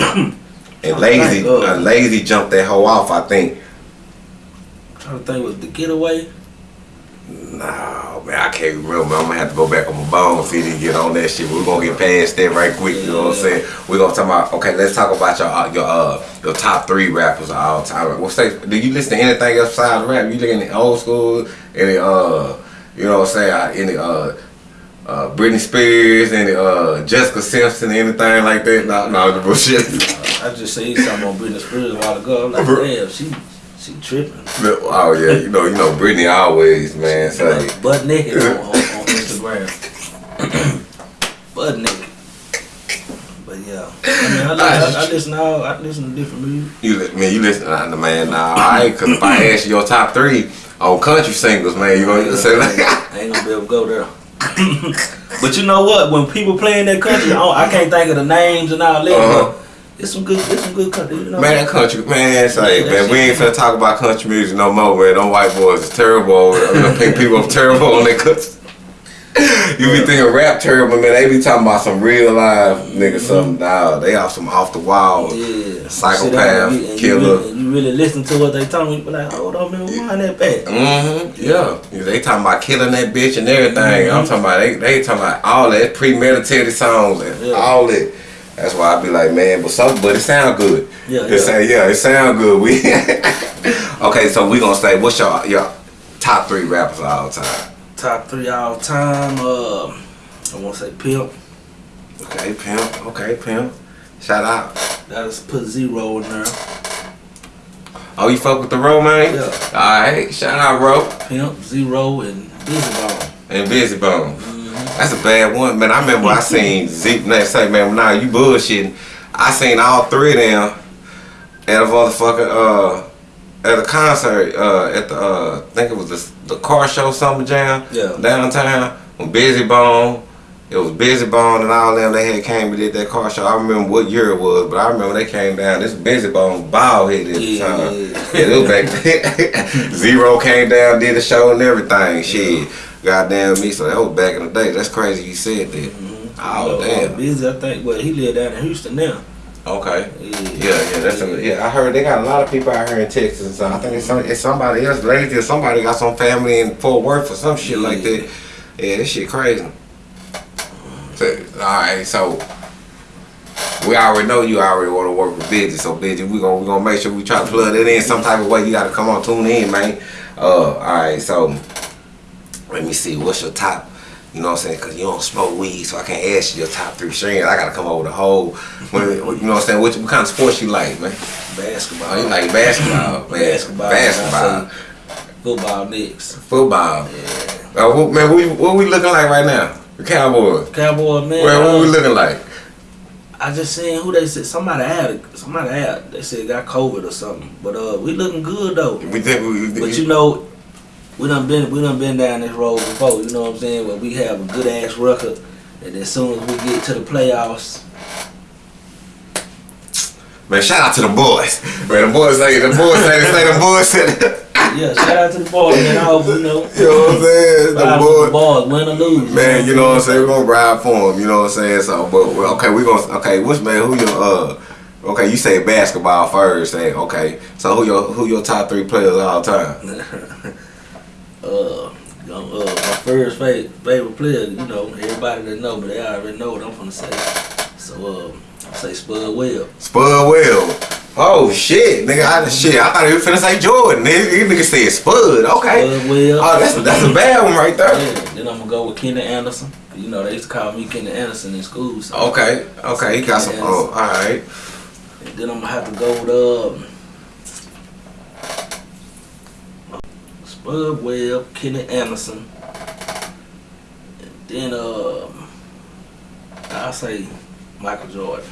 and [COUGHS] Layzie. uh, Layzie jumped that hoe off. I think. trying to think was the getaway. No, man, I can't remember. I'm gonna have to go back on my bone CD and get on that shit. We're gonna get past that right quick. You know what I'm saying? We're gonna talk about. Okay, let's talk about your uh, your uh your top three rappers of all time. What's say, Do you listen to anything else besides rap? You looking at old school? Any uh, you know what I'm saying? Uh, Any uh. Uh, Britney Spears, any uh, Jessica Simpson, anything like that? No, no, the bullshit. I just seen something on Britney Spears a while ago. I'm like, [LAUGHS] damn, she she tripping. oh yeah, you know, you know, Britney always, man. Say, Butt, butt naked on, on, on [LAUGHS] Instagram. [CLEARS THROAT] butt naked. But yeah, I mean, I, li- I, I listen to all, I listen to different music. You li- man, you listen to the man now, alright? Cause if I ask you your top three on country singles, man, you gonna say like, I ain't gonna be able to go there. [LAUGHS] but you know what? When people playing that country, I, don't- I can't think of the names and all that. Uh-huh. But it's some good, it's some good country. You know, man, that country, man, say, Yeah, man, we ain't finna talk about country music no more, man. Them white boys is terrible. I mean, [LAUGHS] pick people up terrible on their country. You be thinking rap terrible, man. They be talking about some real life niggas, something. Nah, they are some off the wall. yeah, Psychopath, and killer. You really, you really listen to what they talking. You be like, hold on, man, wind that back. Mm-hmm. Yeah. They talking about killing that bitch and everything. Mm-hmm. I'm talking about they they talking about all that premeditated songs and Yeah. all that. That's why I be like, man, but some but it sound good. Yeah, It yeah. sound yeah, it sound good. We [LAUGHS] Okay, so we gonna say what's your your top three rappers of all time? Top three all time. Uh, I want to say Pimp. Okay, pimp. Okay, pimp. Shout out. That is put Z-Ro in there. Oh, you fuck with the road, man? Yeah. Alright, shout out, bro. Pimp, Z-Ro, and Bizzy Bone. And Bizzy Bone. That's a bad one, man. I remember I seen Zeke Nate say, man, nah, you bullshitting. I seen all three of them at a motherfucking uh at a concert uh at the uh I think it was the, the car show summer jam Yeah. downtown when Bizzy Bone. It was Bizzy Bone and all them they had came and did that car show. I remember what year it was, but I remember they came down. This Bizzy Bone bald headed at the Yeah, time. yeah. Yeah, it was back. [LAUGHS] Z-Ro came down, did the show and everything. Shit. Goddamn me, so that was back in the day. That's crazy you said that. Oh Uh, damn. Bizzy, I think. Well, he live down in Houston now. Okay. Yeah, Yeah, yeah, that's a, yeah. I heard they got a lot of people out here in Texas. So I think it's, some, it's somebody else, Layzie, or somebody got some family in Fort Worth or some shit like that. Yeah, this shit crazy. So, all right, so we already know you already want to work with Bizzy, so Bizzy, we gonna we gonna make sure we try to plug it in some type of way. You got to come on, tune in, man. Uh, all right, so let me see. What's your top? You know what I'm saying? Because you don't smoke weed, so I can't ask you your top three strings. I got to come with a whole. what- You know what I'm saying? What, what kind of sports you like, man? Basketball. Oh, you like basketball. [LAUGHS] Basketball. Basketball. Football next. Football. Yeah. Uh, what, man, what, we- what we looking like right now? The Cowboys. Cowboy man. Well, what uh, we looking like? I just seen who they said somebody had somebody had they said got COVID or something. But uh, we looking good though. We think we. But you know, we done been we done been down this road before. You know what I'm saying? Where we have a good ass record, and as soon as we get to the playoffs, Man, shout out to the boys. Man, the boys say the boys say say the boys said. yeah, shout out to the boys, man. I hope you know. [LAUGHS] You know what I'm saying? The boys. the boys, win or lose. Man, you know what I'm saying? We're gonna ride for them. you know what I'm saying? So, but okay, we gonna okay. Which man? Who your uh? Okay, you say basketball first. Say okay. So who your who your top three players all time? [LAUGHS] uh, uh, my first favorite, favorite player, you know, everybody that know me, they already know what I'm gonna say. So, I say Spud Webb. Spud Well. Oh shit, nigga! I shit. I thought he was finna say Jordan. Nigga, These nigga said Spud. Okay. Spud Webb. Oh, that's that's a bad one right there. Yeah, then I'm gonna go with Kenny Anderson. You know, they used to call me Kenny Anderson in school. So. Okay, okay, he got some. Oh, all right. And then I'm gonna have to go with um, Spud Webb, Kenny Anderson. And then um, I'll say Michael Jordan.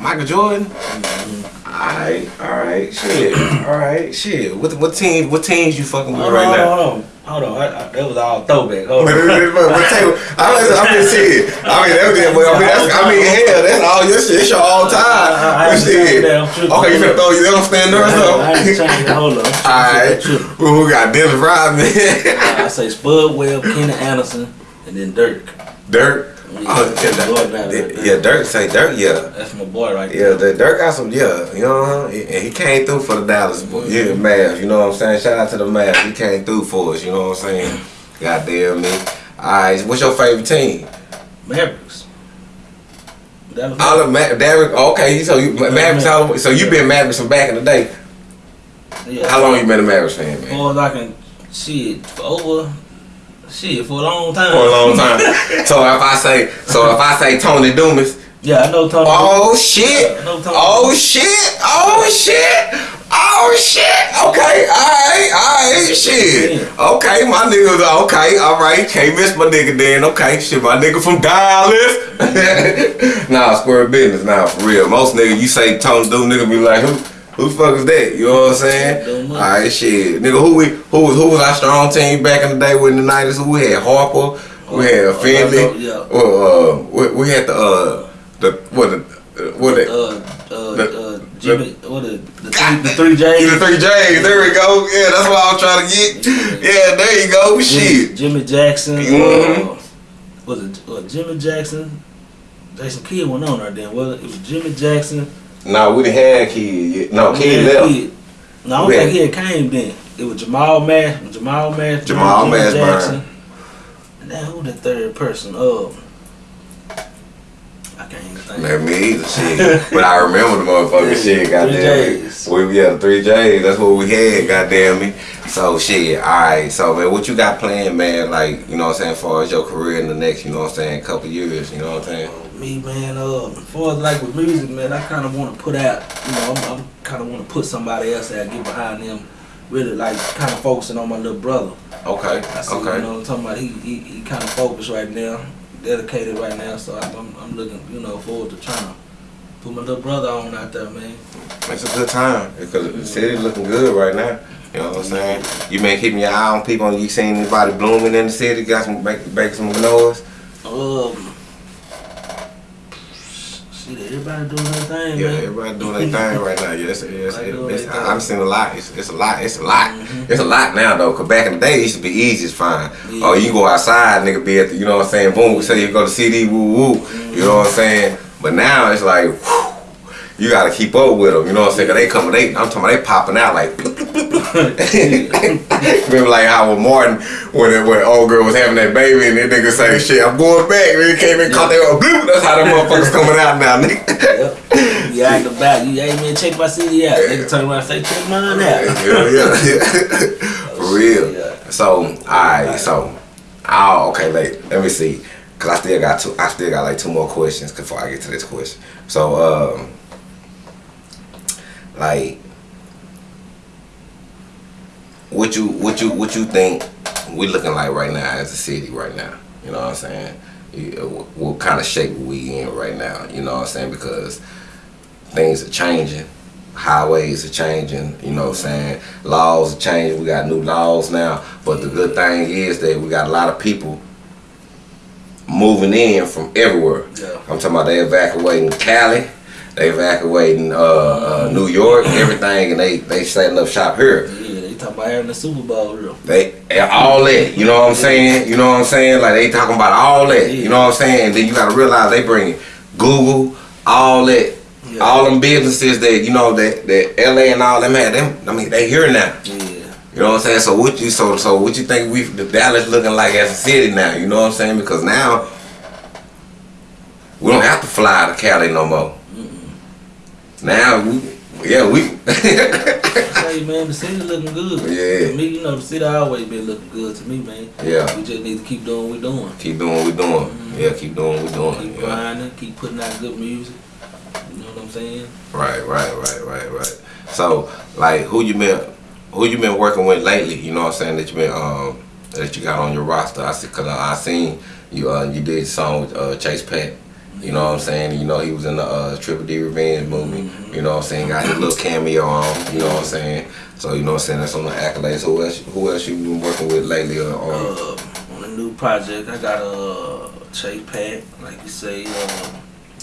Michael Jordan. Mhm. Alright, alright, shit. Alright, shit. What what team what teams you fucking with Hold right on, now? Hold on. I, I, that was all throwback. Hold on. tell you, I mean, I'm just [LAUGHS] saying. I mean, that, that, I mean, that's, I mean, hell, that's all your shit. It's your all time. I- I- I shit. that. Okay, you finna throw you don't stand there or I ain't something? changing. Hold on. Alright. Well, we got Dennis Rodman. I say Spud Webb, Kenny Anderson, and then Dirk. Dirk. Yeah, Oh, yeah, Dirk. Yeah. Dirk say Dirk, yeah. That's my boy right Yeah, there. the Dirk got some, yeah, you know, and he came through for the Dallas, boy. Mm-hmm. yeah, Mavs, you know what I'm saying? Shout out to the Mavs, he came through for us, you know what I'm saying? Goddamn me. Alright, what's your favorite team? Mavericks. All of Ma- Derrick, okay, so you Mavericks, all, so you been Mavericks from back in the day. yeah. How long you been a Mavericks fan, man? Or I can shit for over shit for a long time. For a long time. so if I say, so if I say Tony Dumas, Yeah, I know Tony. oh shit, I know Tony. oh shit, oh shit. Oh shit! Okay, alright, alright, shit. Okay, my niggas, okay, alright. Can't miss my nigga then. Okay, shit, my nigga from Dallas. [LAUGHS] nah, square business, nah, for real. Most niggas, you say Tony Doom, nigga be like, who, who the fuck is that? You know what I'm saying? Alright, shit, nigga, who we, who was, who was our strong team back in the day with the '90s? Who we had Harper, we had Oh, Finley. oh, yeah. Well, uh, we, we had the uh, the what the uh, what the Uh, uh, The- uh, Jimmy, what the the three, the three J's. The three J's. There we go. Yeah, that's what I was trying to get. Yeah, there you go. Shit. Jimmy Jackson. Mhm. Uh, was it uh, Jimmy Jackson? Jason Kidd went on there then. Well, it was Jimmy Jackson. No, we didn't have Kidd yet. No, Kidd left. Kidd. No, I don't We think he had came then. It was Jamal Mash, Jamal Mash, Jamal Mashburn. Jackson. And then who the third person? Um, I can't even think. Man, me either. Shit. but I remember the motherfucking shit. Three Goddamn me. J's. We yeah, the three J's. That's what we had. Goddamn me. So shit. All right. So man, what you got planned, man? Like you know what I'm saying, as far as your career in the next, you know what I'm saying, couple years. You know what I'm saying? Me, man, uh, as far as like with music, man, I kind of want to put out, you know, I'm, I'm kind of want to put somebody else out, get behind them, really like kind of focusing on my little brother. Okay. I see, Okay. you know, what I'm talking about he he, he kind of focused right now, dedicated right now, so I'm, I'm, looking, you know, forward to trying to put my little brother on out there, man. It's a good time because the city looking good right now. You know what I'm saying? You been keeping your eye on people. You seen anybody blooming in the city? Got some make, make some noise? Um, shit, everybody doing their thing, Yeah, man. everybody doing their thing right now. Yeah, it's, it's, doing it's. I've seen a lot. It's, it's a lot. It's a lot. Mhm. It's a lot now though. Cause back in the day, it used to be easy to find. Yeah. Oh, you go outside, nigga, be at the, you know what I'm saying? Boom, say you go to CD, woo woo. You know what I'm saying? But now it's like, whew, you gotta keep up with them. You know what I'm saying? 'Cause they coming, they, I'm talking about they popping out like. [LAUGHS] [LAUGHS] Remember like how with Martin when it, when old girl was having that baby and that nigga say shit I'm going back and he came in caught that bloop that's how them [LAUGHS] motherfuckers coming out now nigga Yep. You out the back, you hey man, check my CD out. Nigga turn around and say, check mine out. yeah, yeah, yeah. For real. Yeah. So, alright, so, oh, okay, like, let me see, cause I still got two, I still got like two more questions before I get to this question. So, um, like, what you, what you, what you think we looking like right now as a city right now? You know what I'm saying? Uh, what, what kind of shape we in right now. You know what I'm saying? Because things are changing. Highways are changing, you know what I'm saying? Laws are changing. We got new laws now. But the good thing is that we got a lot of people moving in from everywhere. Yeah. I'm talking about they evacuating Cali, they evacuating uh, uh, New York, [COUGHS] everything, and they they setting up shop here. Yeah, they talking about having the Super Bowl here. They all that, you know what I'm saying? You know what I'm saying? Like they talking about all that, you know what I'm saying? And then you gotta realize they bring Google, all that, Yeah. all them businesses that you know that that LA and all them had them. I mean, they here now. Yeah. You know what I'm saying? So what you so so what you think we the Dallas looking like as a city now? You know what I'm saying? Because now we don't have to fly to Cali no more. Now we yeah we Hey man, the city looking good. Yeah. To me, you know, the city always been looking good to me, man. Yeah. We just need to keep doing what we're doing. keep doing what we're doing. Yeah, keep doing what we're doing. Keep Yeah. grinding, keep putting out good music. You know what I'm saying? Right, right, right, right, right. So like who you been who you been working with lately? You know what I'm saying that you been um that you got on your roster. I see cause I, I seen you uh you did a song with uh, Chase Pat. You know what I'm saying? You know, he was in the uh, Triple D Revenge movie. You know what I'm saying? Got his little cameo on. You know what I'm saying? So you know what I'm saying? That's on the accolades. Who else? Who else you been working with lately? Uh, on, Uh, on a new project, I got a uh, Chase Pat, like you say, uh,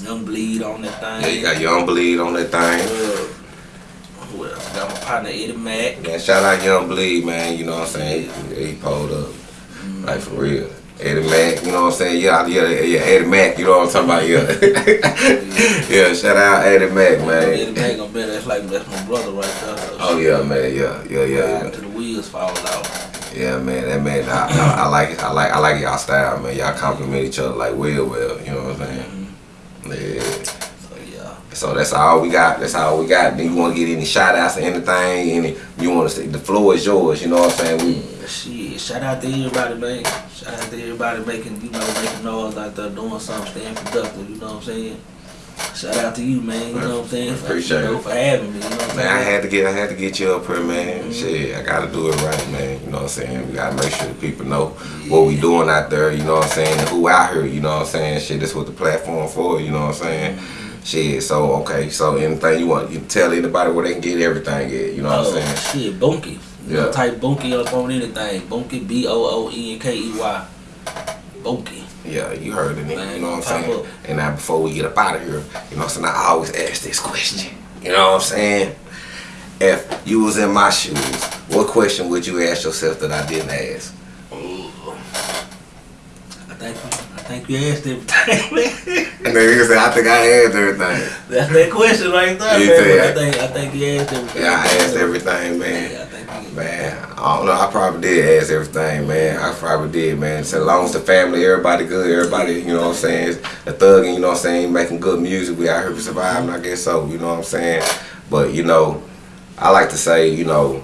Young Bleed on that thing. yeah, you got Young Bleed on that thing. Uh, who else? Got my partner Eddie Mack. Man, shout out Young Bleed, man. You know what I'm saying? He, he pulled up. Like for real. Eddie Mack, you know what I'm saying? Yeah, yeah, yeah, Eddie Mack, you know what I'm talking about? Yeah. [LAUGHS] yeah, shout out Eddie Mack, Eddie man. Mack gonna that's like that's my brother right there. So Oh yeah, man, yeah, yeah, yeah, Ride till the wheels fall out. Yeah, man, that man, I, I, I like it. I like I like y'all style, man. Y'all compliment each other like well, well, you know what I'm saying? Mm-hmm. Yeah. So yeah. So that's all we got. That's all we got. Then you want to get any shout outs or anything? Any you want to say the floor is yours. You know what I'm saying? We Yeah, Shit, shout out to everybody, man. Shout out to everybody making, you know, making noise out there, doing something, staying productive, you know what I'm saying? Shout out to you, man, you know what I'm saying? For, Appreciate you know, for having me, you know what I'm Man, I had to get I had to get you up here, man. Mm-hmm. Shit, I gotta do it right, man. You know what I'm saying? We gotta make sure the people know what we doing out there, you know what I'm saying, who out here, you know what I'm saying? Shit, this what the platform for, you know what I'm saying? Mm-hmm. Shit, so okay, so anything you want, you tell anybody where they can get everything at, you know what I'm Oh, saying? shit, Bunky. You Yeah. type Bunky up on anything. Bunky, B O O E N K E Y. Bunky. Yeah, you heard it, Man, you know what I'm saying? up. And now before we get up out of here, you know what I'm saying, I always ask this question. You know what I'm saying? If you was in my shoes, what question would you ask yourself that I didn't ask? I think think you asked everything, [LAUGHS] man. And then you say, I think I asked everything. That's that question right there, You man. I think I think you asked everything. Yeah, I asked everything, man. Yeah, I think you Man, I don't know. I probably did ask everything, man. I probably did, man. So long as the family, everybody good, everybody, you know what I'm saying, the thugging, you know what I'm saying, making good music, we out here surviving, I guess so, you know what I'm saying? But, you know, I like to say, you know,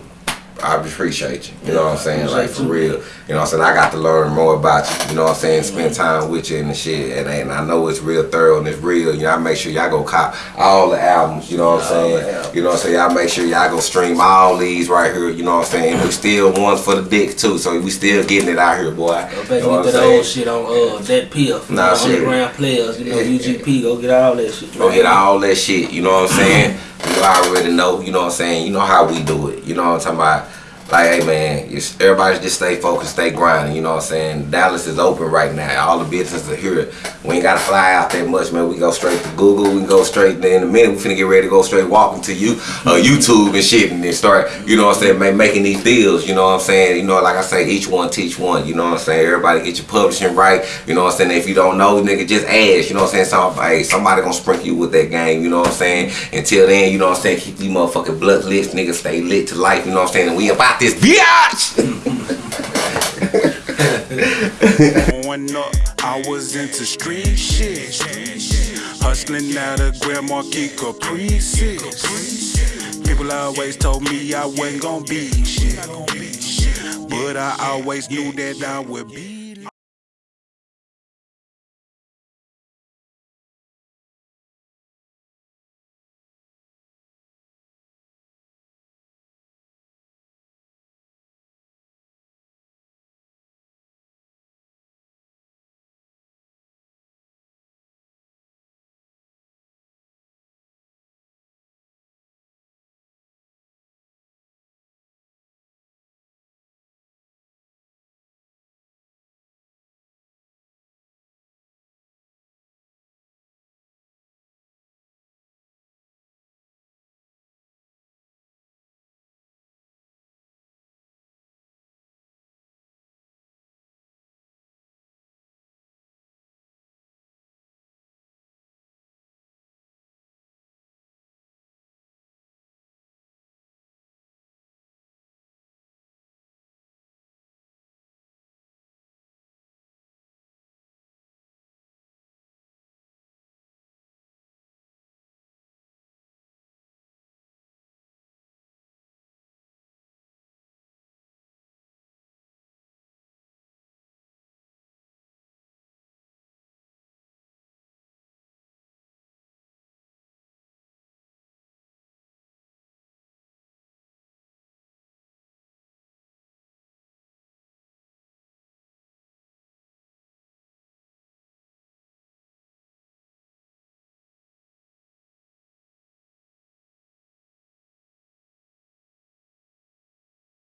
I appreciate you, you know what I'm saying, like for real. You know what I'm saying? I got to learn more about you, you know what I'm saying, spend time with you and the shit. And, and I know it's real thorough and it's real. You know, I make sure y'all go cop all the albums, you know what I'm saying? You know what I'm saying? Y'all make sure y'all go stream all these right here, you know what I'm saying? And we still ones for the dick too, so we still getting it out here, boy. You know what I'm get that old shit on uh that piff. Nah, shit. underground players, you know, UGP, go get all that shit. Go hit all that shit, you know what I'm saying? You already know, you know what I'm saying? You know how we do it, you know what I'm talking about? Like, hey man, everybody just stay focused, stay grinding, you know what I'm saying? Dallas is open right now. All the businesses are here. We ain't gotta fly out that much, man. We go straight to Google, we can go straight in a minute we finna get ready to go straight walking to you uh, YouTube and shit and then start, you know what I'm saying, ma- making these deals, you know what I'm saying? You know, like I say, each one teach one, you know what I'm saying? Everybody get your publishing right, you know what I'm saying? If you don't know, nigga, just ask, you know what I'm saying? Somebody, somebody gonna sprinkle you with that game, you know what I'm saying? Until then, you know what I'm saying? Keep these motherfucking blood lit, nigga, stay lit to life, you know what I'm saying? And we about this bitch! Growing up, I was into street shit. Hustling out of Grand Marquis Caprices. People always told me I wasn't gonna be shit. But I always knew that I would be